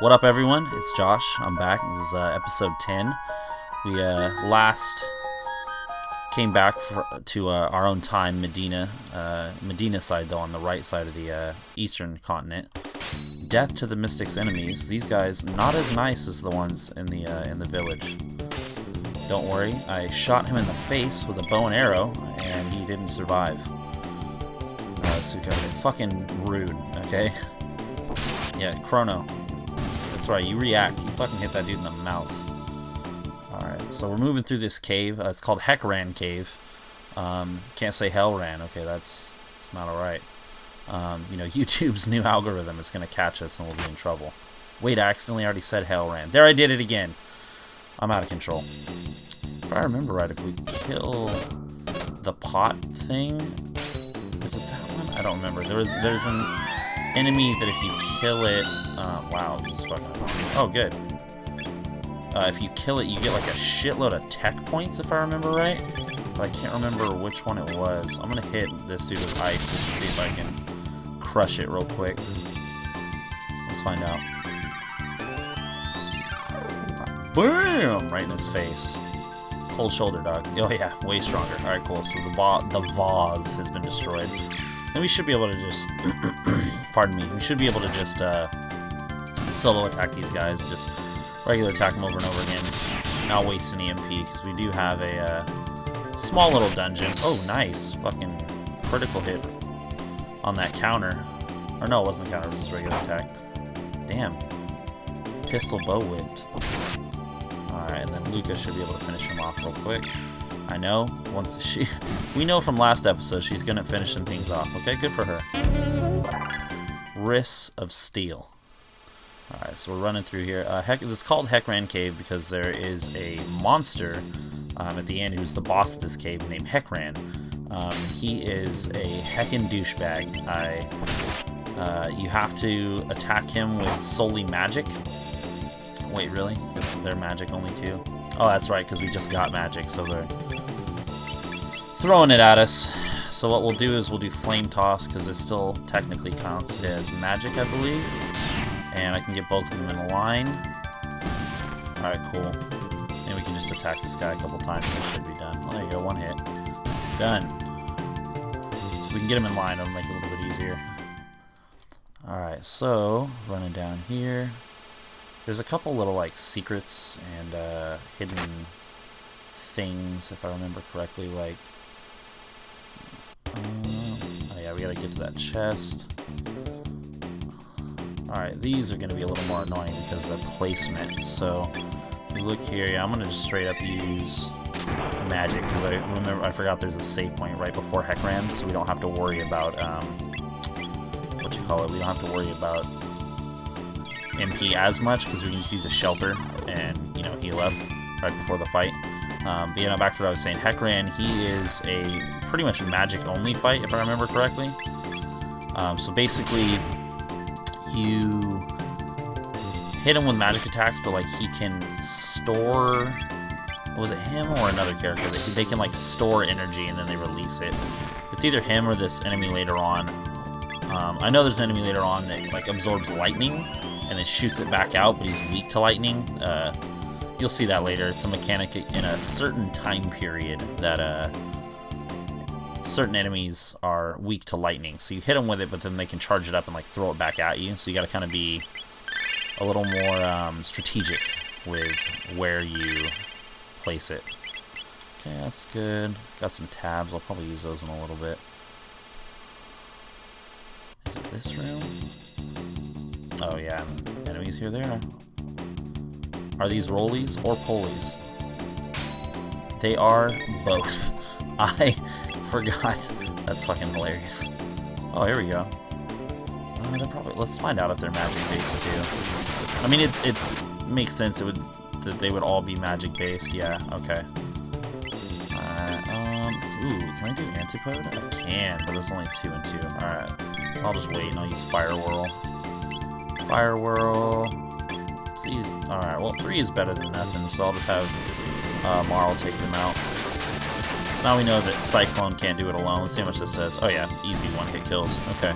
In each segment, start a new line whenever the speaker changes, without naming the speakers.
What up, everyone? It's Josh. I'm back. This is uh, episode 10. We uh, last came back for, to uh, our own time, Medina. Uh, Medina side, though, on the right side of the uh, eastern continent. Death to the Mystic's enemies. These guys not as nice as the ones in the uh, in the village. Don't worry, I shot him in the face with a bow and arrow, and he didn't survive. Uh, Suka, fucking rude. Okay. Yeah, Chrono. That's right, you react. You fucking hit that dude in the mouth. Alright, so we're moving through this cave. Uh, it's called Heckran Cave. Um, can't say Hellran. Okay, that's, that's not alright. Um, you know, YouTube's new algorithm is going to catch us and we'll be in trouble. Wait, I accidentally already said Hellran. There, I did it again. I'm out of control. If I remember right, if we kill the pot thing... Is it that one? I don't remember. There was, there's an enemy that if you kill it... Uh, wow, this is fucking. Oh, good. Uh, if you kill it, you get like a shitload of tech points, if I remember right. But I can't remember which one it was. I'm gonna hit this dude with ice just to see if I can crush it real quick. Let's find out. Boom! Right in his face. Cold shoulder, dog. Oh yeah, way stronger. Alright, cool. So the, va the vase has been destroyed. Then we should be able to just... pardon me. We should be able to just uh, solo attack these guys. Just regular attack them over and over again. Not waste any MP, because we do have a uh, small little dungeon. Oh, nice. Fucking critical hit on that counter. Or no, it wasn't counter, it was regular attack. Damn. Pistol bow whipped. Alright, and then Lucca should be able to finish him off real quick. I know, once she... we know from last episode she's to finish some things off, okay? Good for her. Wrists of Steel. Alright, so we're running through here. Uh, heck, it's called Heckran Cave because there is a monster um, at the end who's the boss of this cave named Heckran. Um, he is a heckin' douchebag. I, uh, you have to attack him with solely magic. Wait, really? They're magic only too? Oh, that's right, because we just got magic, so they're throwing it at us. So what we'll do is we'll do Flame Toss, because it still technically counts as magic, I believe. And I can get both of them in a line. Alright, cool. And we can just attack this guy a couple times and it should be done. Oh, there you go, one hit. Done. So we can get him in line, it'll make it a little bit easier. Alright, so, running down here. There's a couple little, like, secrets and uh, hidden things, if I remember correctly, like... Um, oh yeah, we gotta get to that chest. Alright, these are to be a little more annoying because of the placement. So, look here, yeah, I'm to just straight up use magic because I remember I forgot there's a save point right before Heckran, so we don't have to worry about, um, what you call it, we don't have to worry about MP as much because we can just use a shelter and, you know, heal up right before the fight. Um, but, you know, back to what I was saying, Heckran, he is a pretty much magic-only fight, if I remember correctly. Um, so basically, you hit him with magic attacks, but like he can store. Was it him or another character? They, they can like store energy and then they release it. It's either him or this enemy later on. Um, I know there's an enemy later on that like absorbs lightning and then shoots it back out, but he's weak to lightning. Uh, you'll see that later. It's a mechanic in a certain time period that uh, certain enemies are weak to lightning. So you hit them with it, but then they can charge it up and like throw it back at you. So you got to kind of be a little more um, strategic with where you place it. Okay, that's good. Got some tabs. I'll probably use those in a little bit. Is it this room? Oh yeah, enemies here there. Are these rollies or polies? They are both. I forgot. That's fucking hilarious. Oh, here we go. Uh, probably. Let's find out if they're magic based too. I mean, it's it's makes sense. It would that they would all be magic based. Yeah. Okay. Alright. Um. Ooh. Can I do antipode? I can, but there's only two and two. All right. I'll just wait and I'll use fire whirl. Fire whirl. Please. All right. Well, three is better than nothing, so I'll just have uh, Marle take them out. So now we know that Cyclone can't do it alone. Let's see how much this does. Oh yeah, easy one-hit kills. Okay.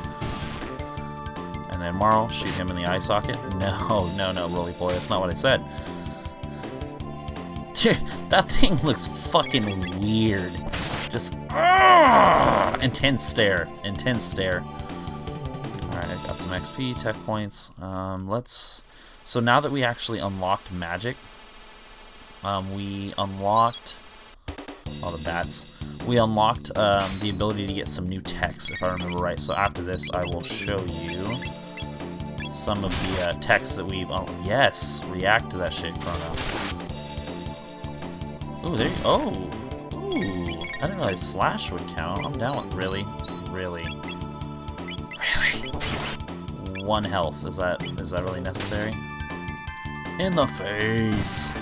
And then Marle, shoot him in the eye socket. No, no, no, Roly Poly, that's not what I said. that thing looks fucking weird. Just intense stare, intense stare. I got some XP, tech points. Um, let's. So now that we actually unlocked magic, um, we unlocked all the bats. We unlocked um, the ability to get some new techs, if I remember right. So after this, I will show you some of the uh, techs that we've. Oh, yes, react to that shit, Chrono. Ooh, there you. Oh, ooh. I didn't realize slash would count. I'm down with really, really. One health. Is that is that really necessary? In the face.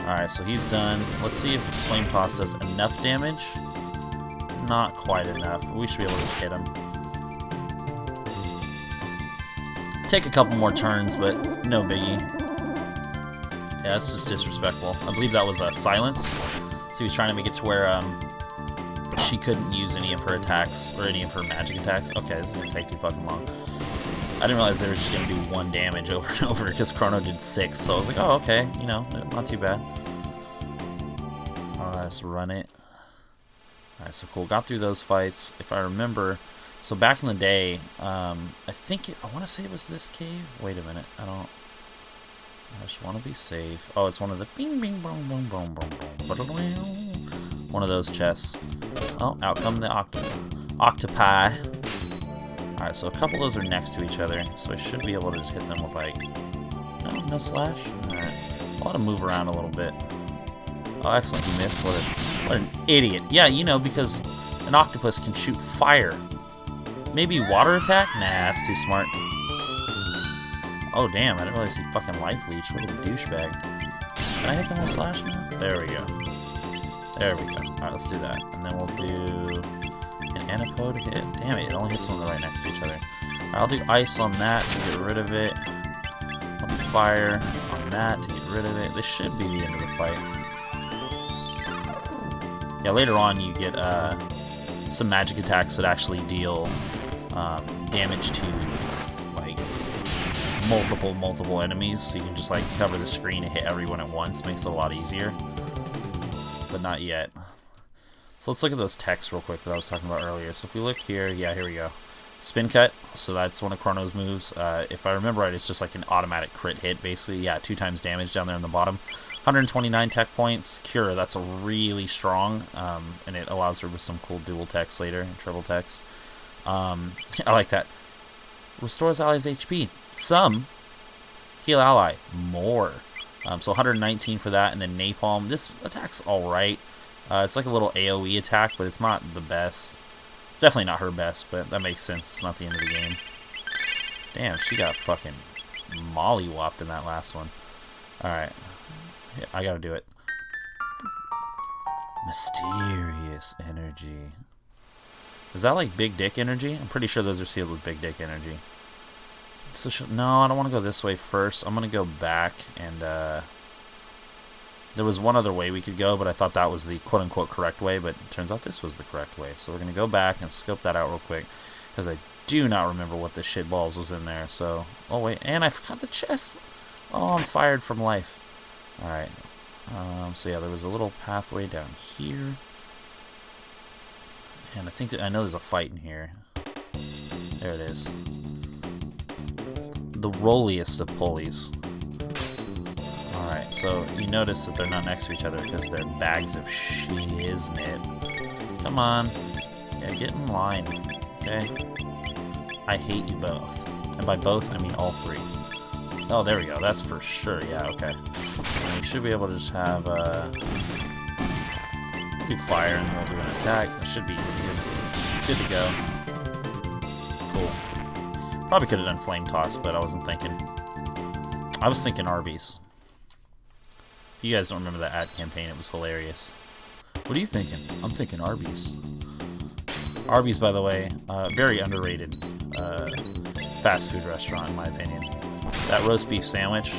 Alright, so he's done. Let's see if Flame Toss does enough damage. Not quite enough. We should be able to just hit him. Take a couple more turns, but no biggie. Yeah, that's just disrespectful. I believe that was a uh, silence. So he was trying to make it to where um, she couldn't use any of her attacks, or any of her magic attacks. Okay, this is to take too fucking long. I didn't realize they were just going to do one damage over and over because Chrono did six. So I was like, oh, okay, you know, not too bad. Uh, let's run it. Alright, so cool. Got through those fights. If I remember, so back in the day, um, I think, it, I want to say it was this cave. Wait a minute. I don't, I just want to be safe. Oh, it's one of the bing, bing, boom, boom, boom, boom, boom. One of those chests. Oh, out come the octo octopi. Alright, so a couple of those are next to each other, so I should be able to just hit them with, like... No, no slash? Alright. I'll let him move around a little bit. Oh, excellent, he missed. What, a, what an idiot. Yeah, you know, because an octopus can shoot fire. Maybe water attack? Nah, that's too smart. Oh, damn, I didn't realize he fucking life leech. What a douchebag. Can I hit them with slash now? There we go. There we go. Alright, let's do that. And then we'll do hit. Damn it, it only hits them right next to each other. I'll do ice on that to get rid of it. I'll do fire on that to get rid of it. This should be the end of the fight. Yeah, later on you get uh, some magic attacks that actually deal um, damage to like multiple, multiple enemies. So you can just like cover the screen and hit everyone at once. Makes it a lot easier. But not yet. So let's look at those texts real quick that I was talking about earlier. So if we look here, yeah, here we go. Spin cut, so that's one of Chrono's moves. Uh, if I remember right, it's just like an automatic crit hit, basically. Yeah, two times damage down there on the bottom. 129 tech points. Cure, that's a really strong, um, and it allows her with some cool dual techs later, triple techs. Um, I like that. Restores allies HP. Some. Heal ally. More. Um, so 119 for that, and then Napalm. This attack's alright. Uh, it's like a little AoE attack, but it's not the best. It's definitely not her best, but that makes sense. It's not the end of the game. Damn, she got fucking mollywopped in that last one. Alright. Yeah, I gotta do it. Mysterious energy. Is that like big dick energy? I'm pretty sure those are sealed with big dick energy. So no, I don't want to go this way first. I'm gonna go back and uh, there was one other way we could go, but I thought that was the quote-unquote correct way, but turns out this was the correct way. So we're going to go back and scope that out real quick, because I do not remember what the shit balls was in there. So, oh wait, and I forgot the chest. Oh, I'm fired from life. Alright, um, so yeah, there was a little pathway down here. And I think, that, I know there's a fight in here. There it is. The rolliest of pulleys. So you notice that they're not next to each other because they're bags of shiznit. Come on. Yeah, get in line. Okay? I hate you both. And by both, I mean all three. Oh, there we go. That's for sure. Yeah, okay. And we should be able to just have, uh... Do fire and then we'll do an attack. It should be good, good to go. Cool. Probably could have done Flame Toss, but I wasn't thinking. I was thinking Arby's. You guys don't remember that ad campaign, it was hilarious. What are you thinking? I'm thinking Arby's. Arby's, by the way, uh, very underrated uh, fast food restaurant, in my opinion. That roast beef sandwich,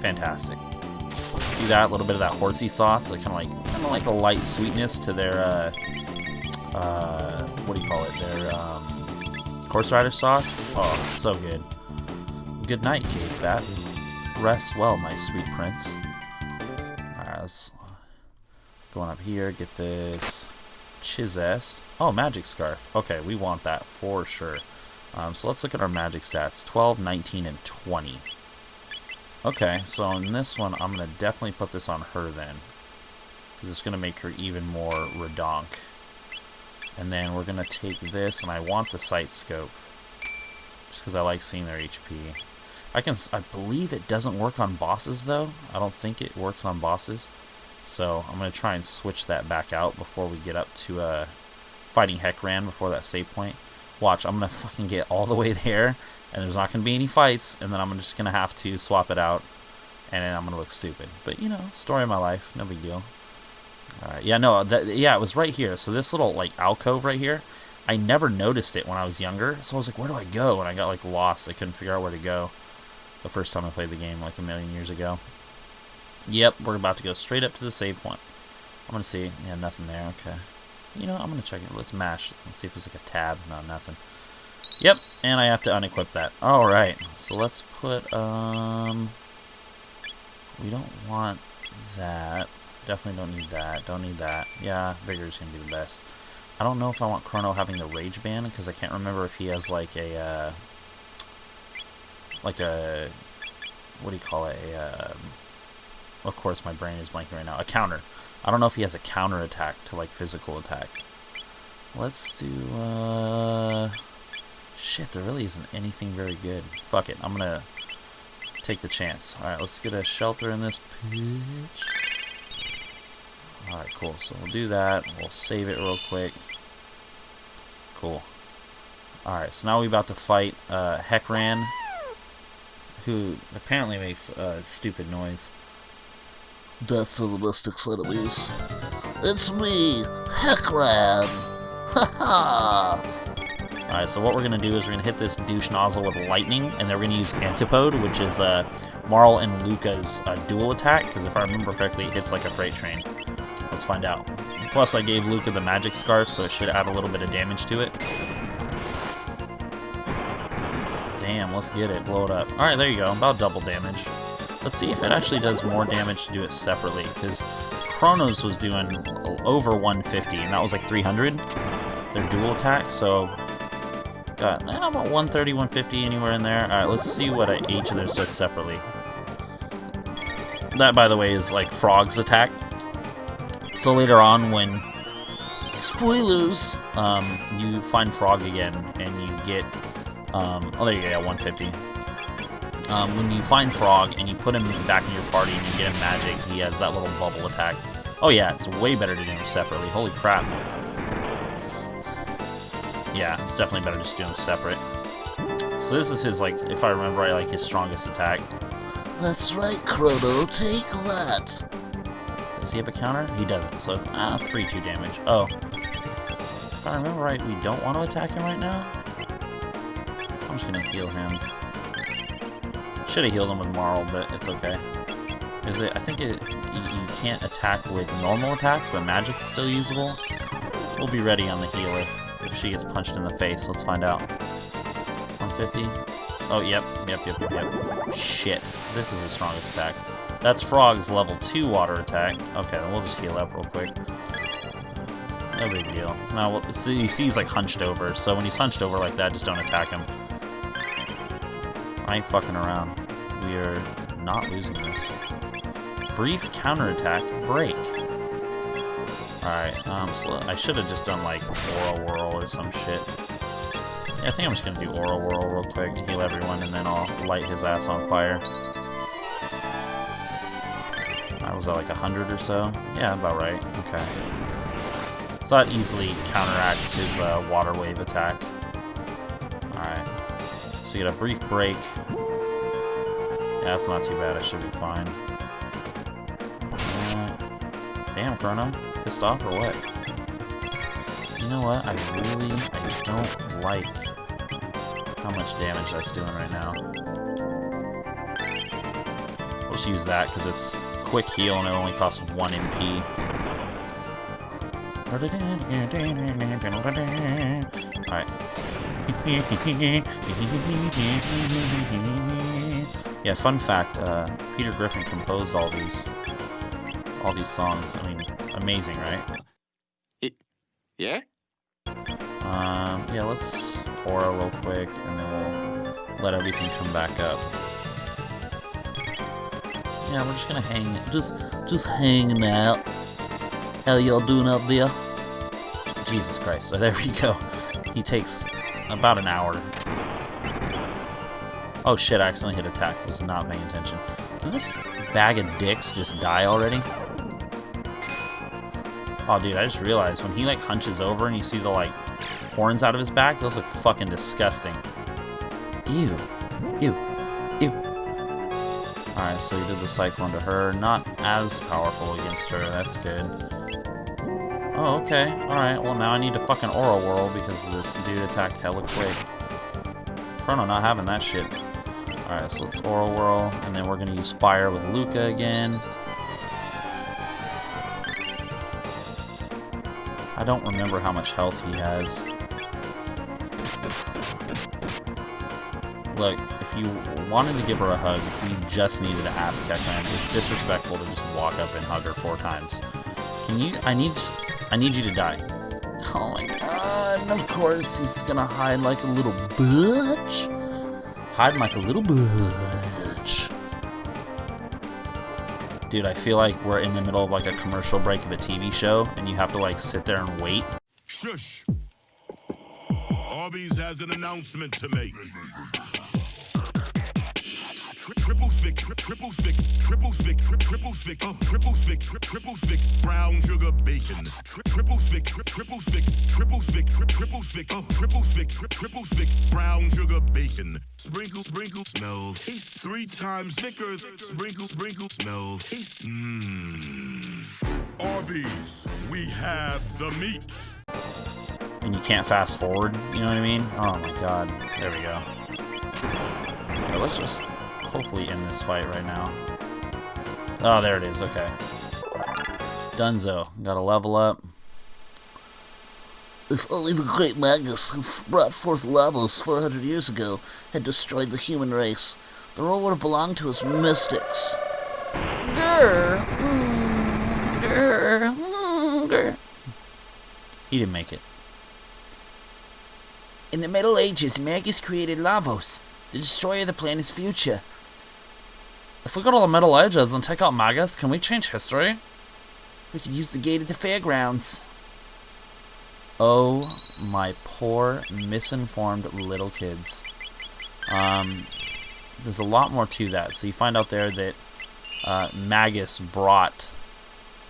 fantastic. do that. A little bit of that horsey sauce, like kind of like kind of like a light sweetness to their uh, uh, what do you call it? Their um, horse rider sauce. Oh, so good. Good night, Cave Bat. Rest well, my sweet prince. Going up here. Get this Chizest. Oh, magic scarf. Okay, we want that for sure. Um, so let's look at our magic stats. 12, 19, and 20. Okay, so in this one, I'm going to definitely put this on her then. Because it's going to make her even more redonk. And then we're going to take this, and I want the sight scope. Just because I like seeing their HP. I can, I believe it doesn't work on bosses, though. I don't think it works on bosses. So I'm going to try and switch that back out before we get up to uh, fighting Heckran before that save point. Watch, I'm going to fucking get all the way there, and there's not going to be any fights, and then I'm just going to have to swap it out, and then I'm going to look stupid. But, you know, story of my life, no big deal. Alright, yeah, no, that, yeah, it was right here. So this little, like, alcove right here, I never noticed it when I was younger, so I was like, where do I go? And I got, like, lost. I couldn't figure out where to go the first time I played the game, like, a million years ago. Yep, we're about to go straight up to the save point. I'm going to see. Yeah, nothing there. Okay. You know, I'm going to check it. Let's mash. Let's see if there's like a tab. No, nothing. Yep, and I have to unequip that. Alright, so let's put, um... We don't want that. Definitely don't need that. Don't need that. Yeah, Vigor's going to be the best. I don't know if I want Chrono having the Rage Band, because I can't remember if he has, like, a, uh... Like a... What do you call it? A, um of course, my brain is blanking right now. A counter. I don't know if he has a counter attack to, like, physical attack. Let's do, uh... Shit, there really isn't anything very good. Fuck it, I'm gonna take the chance. Alright, let's get a shelter in this pitch. Alright, cool. So we'll do that. We'll save it real quick. Cool. Alright, so now we're about to fight uh, Heckran, who apparently makes a uh, stupid noise.
Death to the Mystic's enemies. It's me, Heckran! Ha ha!
Alright, so what we're to do is we're to hit this douche nozzle with lightning, and then we're to use Antipode, which is uh, Marle and Lucca's uh, dual attack, because if I remember correctly, it hits like a freight train. Let's find out. Plus, I gave Lucca the magic scarf, so it should add a little bit of damage to it. Damn, let's get it. Blow it up. Alright, there you go. About double damage. Let's see if it actually does more damage to do it separately, because Chronos was doing over 150, and that was like 300, their dual attack, so got eh, about 130, 150, anywhere in there. Alright, let's see what each of theirs does separately. That, by the way, is like Frog's attack. So later on, when spoilers, um, you find Frog again, and you get, um, oh there you go, yeah, 150 um, when you find Frog and you put him back in your party and you get him magic, he has that little bubble attack. Oh yeah, it's way better to do them separately. Holy crap. Yeah, it's definitely better just to do them separate. So this is his, like, if I remember right, like his strongest attack.
That's right, Chrono, take that.
Does he have a counter? He doesn't, so, ah, 3-2 damage. Oh. If I remember right, we don't want to attack him right now? I'm just gonna heal him. Should have healed him with Marle, but it's okay. Is it? I think it. You, can't attack with normal attacks, but magic is still usable. We'll be ready on the heal if, she gets punched in the face. Let's find out. 150. Oh, yep, yep, yep, yep, yep. Shit. This is the strongest attack. That's Frog's level 2 water attack. Okay, then we'll just heal up real quick. No big deal. Now, see he's like hunched over, so when he's hunched over like that, just don't attack him. I ain't fucking around. We are not losing this. Brief counterattack, break. Alright, um, so I should have just done, like, Aura Whirl or some shit. Yeah, I think I'm just gonna do Aura Whirl real quick, heal everyone, and then I'll light his ass on fire. I was at, like 100 or so? Yeah, about right. Okay. So that easily counteracts his uh, water wave attack. So you get a brief break. Yeah, that's not too bad. I should be fine. Uh, damn, Chrono. Pissed off or what? You know what? I really, I don't like how much damage that's doing right now. We'll just use that because it's quick heal and it only costs 1 MP. Alright. yeah, fun fact, uh, Peter Griffin composed all these all these songs. I mean, amazing, right?
Yeah?
Um, yeah, let's aura real quick, and then we'll let everything come back up. Yeah, we're just gonna hang, just, just hanging out. How y'all doing out there? Jesus Christ! Oh, there we go. He takes about an hour. Oh shit! I accidentally hit attack. Was not paying attention. Can this bag of dicks just die already? Oh, dude, I just realized when he like hunches over and you see the like horns out of his back, those look fucking disgusting. Ew. Ew. Ew. Alright, so he did the cyclone to her. Not as powerful against her, that's good. Oh, okay. Alright, well now I need to fucking Aura Whirl because this dude attacked hella quick. Chrono not having that shit. Alright, so let's Aura Whirl, and then we're gonna use Fire with Lucca again. I don't remember how much health he has. Look, if you wanted to give her a hug, you just needed to ask Kekman. It's disrespectful to just walk up and hug her four times. Can you? I need. I need you to die. Oh my god! And of course he's gonna hide like a little bitch. Hide like a little bitch. Dude, I feel like we're in the middle of like a commercial break of a TV show, and you have to like sit there and wait.
Shush. Arby's has an announcement to make. Tri- Triple thick, triple thick, triple thick, triple thick, uh, triple thick, triple thick, brown sugar bacon. Triple thick, triple thick, triple thick, triple thick, uh, triple thick, triple thick, brown sugar bacon. Sprinkle, sprinkle, smell, taste three times thicker. Sprinkle, sprinkle, smell, taste. Mmm. Arby's, we have the meats.
and you can't fast forward. You know what I mean? Oh my god. There we go. Let's just hopefully end this fight right now. Oh, there it is. Okay. Dunzo. Gotta level up.
If only the great Magus, who brought forth Lavos 400 years ago, had destroyed the human race, the world would have belonged to us mystics. Grr. Mm, grr. Mm, grr.
He didn't make it.
In the Middle Ages, Magus created Lavos, the destroyer of the planet's future.
If we go to the Middle Ages and take out Magus, can we change history?
We could use the gate at the fairgrounds.
Oh, my poor, misinformed little kids. Um, there's a lot more to that. So you find out there that uh, Magus brought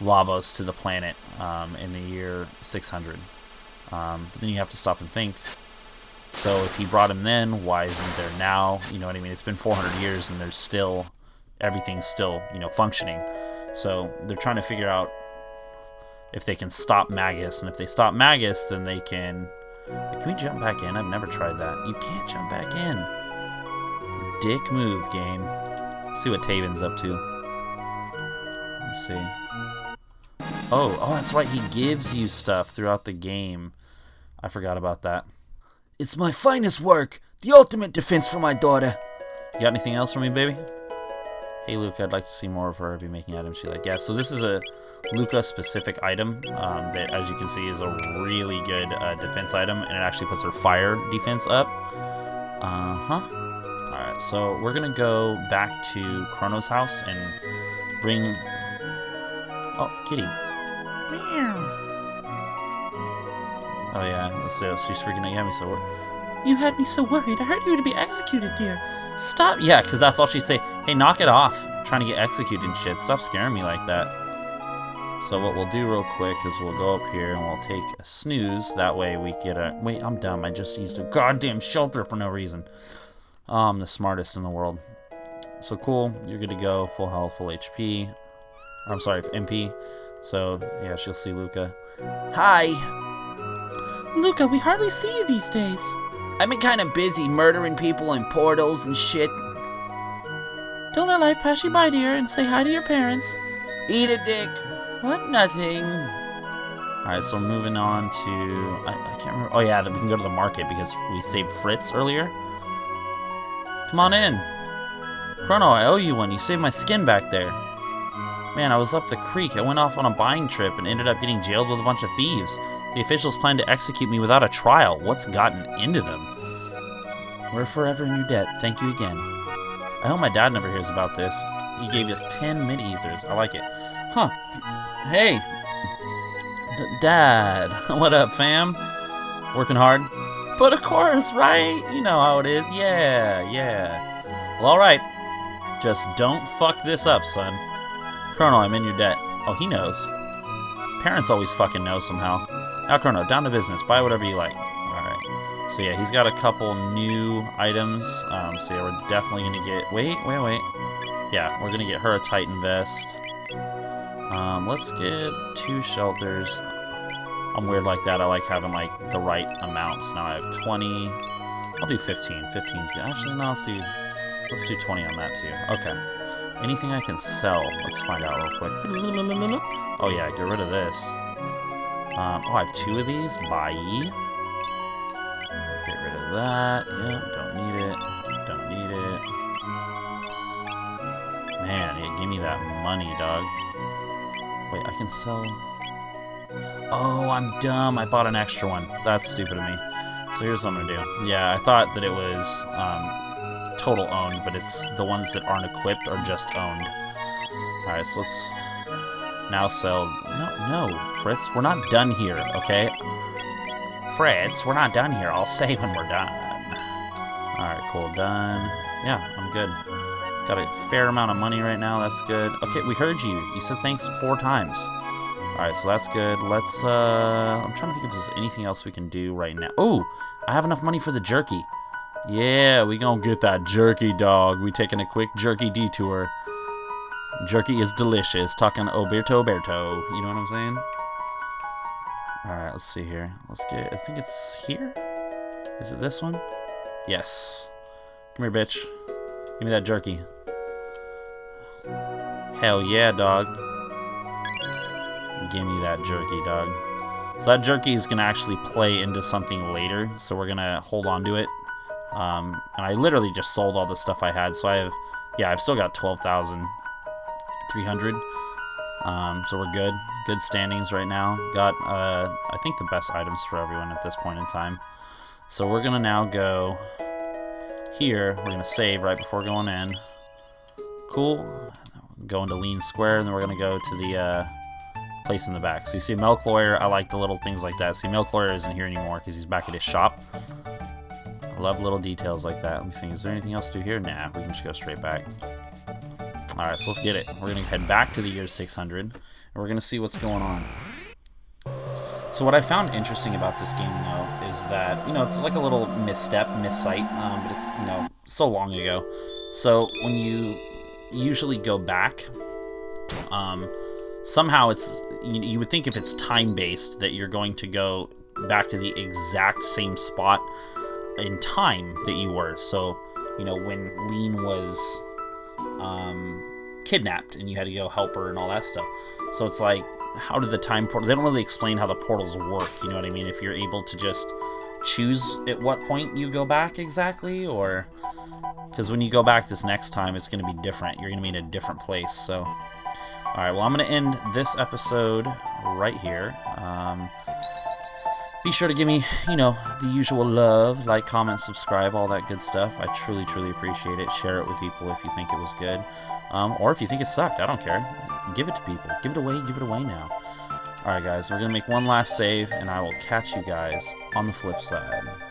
Lavos to the planet um, in the year 600. Um, but then you have to stop and think. So if he brought him then, why isn't there now? You know what I mean? It's been 400 years and there's still everything's still you know functioning. So they're trying to figure out if they can stop Magus, and if they stop Magus, then they can. Can we jump back in? I've never tried that. You can't jump back in. Dick move, game. Let's see what Taban's up to. Let's see. Oh, oh, that's right. He gives you stuff throughout the game. I forgot about that.
It's my finest work, the ultimate defense for my daughter.
You got anything else for me, baby? Hey, Lucca, I'd like to see more of her be making items she like. Yeah, so this is a Lucca-specific item um, that, as you can see, is a really good uh, defense item, and it actually puts her fire defense up. Uh-huh. Alright, so we're going to go back to Chrono's house and bring... Oh, kitty. Meow. Oh, yeah, let's so she's freaking out. Me so. You had me so worried. I heard you were to be executed, dear. Stop. Yeah, because that's all she'd say. Hey, knock it off. trying to get executed and shit. Stop scaring me like that. So what we'll do real quick is we'll go up here and we'll take a snooze. That way we get a... Wait, I'm dumb. I just used a goddamn shelter for no reason. Oh, I'm the smartest in the world. So cool. You're good to go. Full health, full HP. I'm sorry, MP. So, yeah, she'll see Lucca.
Hi.
Lucca, we hardly see you these days.
I've been kind of busy murdering people in portals and shit.
Don't let life pass you by, dear, and say hi to your parents. Eat a Dick. What? Nothing. Alright, so we're moving on to... I, I can't remember. Oh, yeah, we can go to the market because we saved Fritz earlier. Come on in. Chrono, I owe you one. You saved my skin back there. Man, I was up the creek. I went off on a buying trip and ended up getting jailed with a bunch of thieves. The officials plan to execute me without a trial. What's gotten into them? We're forever in your debt. Thank you again. I hope my dad never hears about this. He gave us 10 mini ethers. I like it. Huh. Hey. D Dad. what up, fam? Working hard? But of course, right? You know how it is. Yeah, yeah. Well, alright. Just don't fuck this up, son. Colonel, I'm in your debt. Oh, he knows. Parents always fucking know somehow. Chrono, down to business. Buy whatever you like. Alright. So, yeah, he's got a couple new items. Um, so, yeah, we're definitely going to get... Wait, wait, wait. Yeah, we're going to get her a Titan vest. Um, let's get two shelters. I'm weird like that. I like having, like, the right amounts. Now I have 20. I'll do 15. 15 is good. Actually, no, let's do... Let's do 20 on that, too. Okay. Anything I can sell? Let's find out real quick. Oh, yeah, get rid of this. Um, oh, I have two of these. Buy. Get rid of that. Yeah, don't need it. Don't need it. Man, yeah, give me that money, dog. Wait, I can sell... Oh, I'm dumb. I bought an extra one. That's stupid of me. So here's what I'm gonna do. Yeah, I thought that it was um, total owned, but it's the ones that aren't equipped are just owned. Alright, so let's now sell... No, no, Fritz, we're not done here, okay? Fritz, we're not done here. I'll say when we're done. Alright, cool, done. Yeah, I'm good. Got a fair amount of money right now, that's good. Okay, we heard you. You said thanks four times. Alright, so that's good. Let's, uh... I'm trying to think if there's anything else we can do right now. Oh! I have enough money for the jerky. Yeah, we gonna get that jerky, dog. We taking a quick jerky detour. Jerky is delicious. Talking Oberto Berto. You know what I'm saying? Alright, let's see here. Let's get... I think it's here? Is it this one? Yes. Come here, bitch. Give me that jerky. Hell yeah, dog. Give me that jerky, dog. So that jerky is going to actually play into something later, so we're going to hold on to it. Um, and I literally just sold all the stuff I had, so I have, yeah, I've still got 12,300. Um, so we're good. Good standings right now. Got, uh, I think the best items for everyone at this point in time. So we're going to now go here. We're going to save right before going in. Cool. Go into Leene Square, and then we're going to go to the, uh, place in the back. So you see Milk Lawyer, I like the little things like that. See, Milk Lawyer isn't here anymore because he's back at his shop. I love little details like that. Let me think, is there anything else to do here? Nah, we can just go straight back. Alright, so let's get it. We're going to head back to the year 600, and we're going to see what's going on. So what I found interesting about this game, though, is that, you know, it's like a little misstep, missight, um, but it's, you know, so long ago. So when you usually go back, um, somehow it's you, you would think if it's time based that you're going to go back to the exact same spot in time that you were. So, you know, when Leene was um, kidnapped and you had to go help her and all that stuff. So it's like, how did the time portal? They don't really explain how the portals work. You know what I mean? If you're able to just choose at what point you go back exactly, or because when you go back this next time, it's going to be different. You're going to be in a different place. So. Alright, well, I'm going to end this episode right here. Um, be sure to give me, you know, the usual love, like, comment, subscribe, all that good stuff. I truly, truly appreciate it. Share it with people if you think it was good. Um, or if you think it sucked, I don't care. Give it to people. Give it away, give it away now. Alright, guys, we're going to make one last save, and I will catch you guys on the flip side.